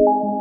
you